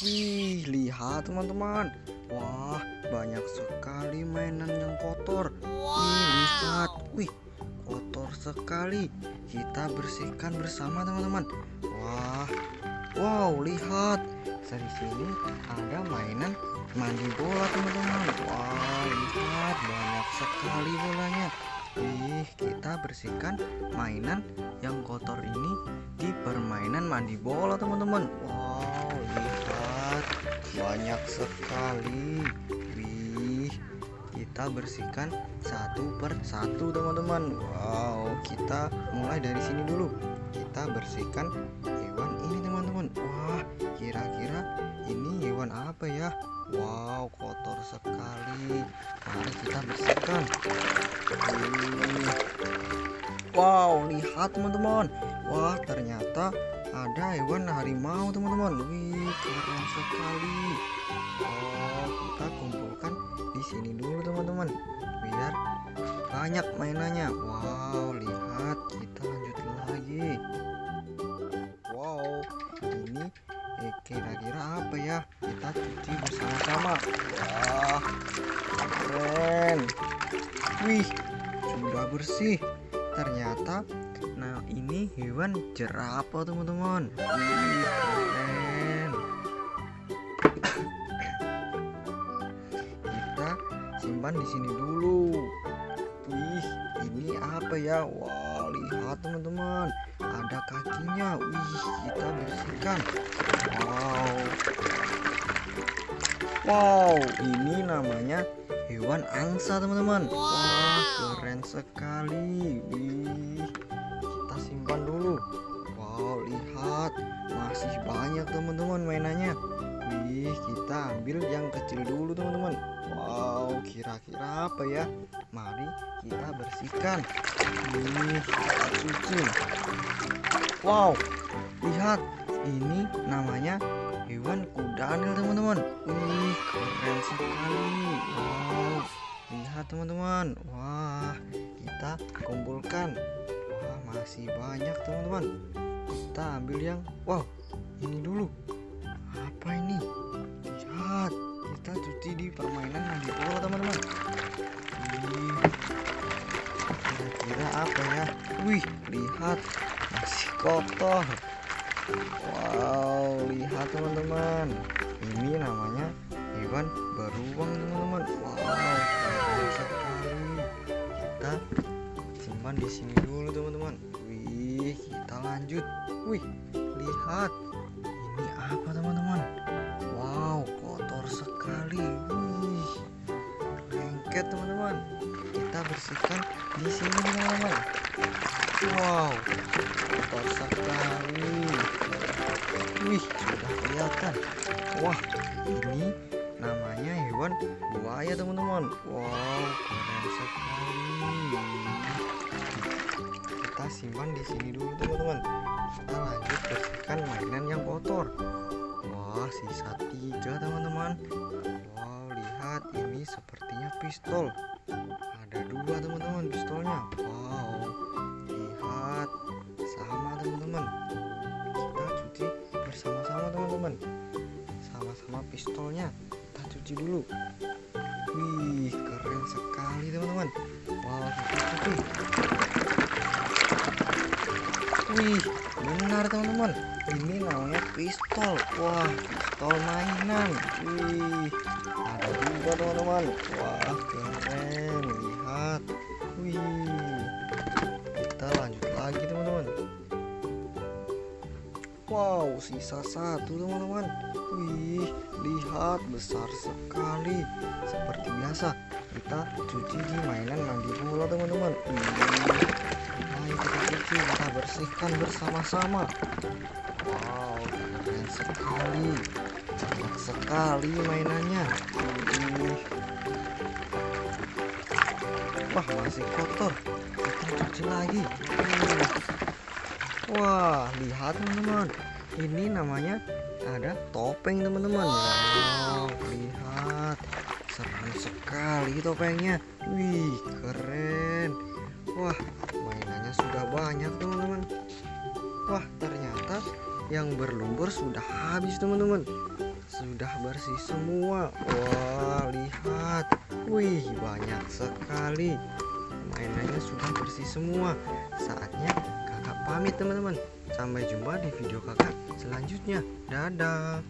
Wih, lihat teman-teman. Wah, banyak sekali mainan yang kotor. Wih, lihat. Wih, kotor sekali. Kita bersihkan bersama teman-teman. Wah, wow, lihat. Dari sini ada mainan mandi bola teman-teman. Wah, lihat banyak sekali bolanya. Wih, kita bersihkan mainan yang kotor ini di permainan mandi bola teman-teman. Wow, lihat banyak sekali. Wih, kita bersihkan satu per satu teman-teman. Wow, kita mulai dari sini dulu. Kita bersihkan hewan ini teman-teman. Wah, kira-kira ini hewan apa ya? Wow, kotor sekali. Mari kita bersihkan. Wih. Wow, lihat teman-teman. Wah, ternyata ada hewan harimau teman-teman. Wih, keren sekali. Oh, kita kumpulkan di sini dulu teman-teman. Biar banyak mainannya. Wow, lihat. Kita lanjut lagi. Wow, ini eh, kira-kira apa ya? Kita cuci bersama-sama. Wah, keren. Wih, sudah bersih. Ternyata nah ini hewan jerapah teman-teman. Wih, keren. Kita simpan di sini dulu. Wih, ini apa ya? Wah, lihat teman-teman. Ada kakinya. Wih, kita bersihkan. Wow. Wow, ini namanya hewan angsa teman-teman. Wah, keren sekali. Wih, simpan dulu. Wow, lihat masih banyak teman-teman mainannya. Wih, kita ambil yang kecil dulu teman-teman. Wow, kira-kira apa ya? Mari kita bersihkan. Wih, kita cuci. Wow, lihat ini namanya hewan kudanil teman-teman. Wih, keren sekali. Wow, lihat teman-teman. Wah, kita kumpulkan. Masih banyak teman-teman. Kita ambil yang wow, ini dulu. Apa ini? Lihat, kita cuci di permainan mandi bola teman-teman. Wih, kira-kira apa ya? Wih, lihat masih kotor. Wow, lihat teman-teman. Ini namanya hewan beruang teman-teman. Wow, simpan di sini dulu teman-teman. Wih, kita lanjut. Wih, lihat. Ini apa teman-teman? Wow, kotor sekali. Wih, lengket teman-teman. Kita bersihkan di sini teman-teman. Wow, kotor sekali. Wih, sudah kelihatan. Wah, ini namanya hewan buaya teman-teman. Wow, keren sekali. Kita simpan di sini dulu teman-teman. Kita lanjut bersihkan mainan yang kotor. Wah, sisa tiga teman-teman. Wow, lihat ini sepertinya pistol. Ada dua teman-teman pistolnya. Wow, lihat sama teman-teman. Kita cuci bersama-sama teman-teman. Sama-sama pistolnya. Kita cuci dulu. Wih, keren sekali teman-teman. Wow. Wih, benar teman-teman. Ini namanya pistol. Wah, pistol mainan. Wih, ada juga teman-teman. Wah, keren. Lihat. Wih, sisa satu teman-teman. Wih, lihat besar sekali. Seperti biasa, kita cuci di mainan mandi bola teman-teman. Ayo kita cuci, kita bersihkan bersama-sama. Wow, keren sekali. Banyak sekali mainannya. Wah, masih kotor. Kita cuci lagi. Wah, lihat teman-teman. Ini namanya ada topeng teman-teman. Wow, lihat. Serem sekali topengnya. Wih, keren. Wah, mainannya sudah banyak teman-teman. Wah, ternyata yang berlumpur sudah habis teman-teman. sudah bersih semua Wah lihat Wih banyak sekali Mainannya sudah bersih semua Saatnya pamit teman-teman. Sampai jumpa di video kakak selanjutnya. Dadah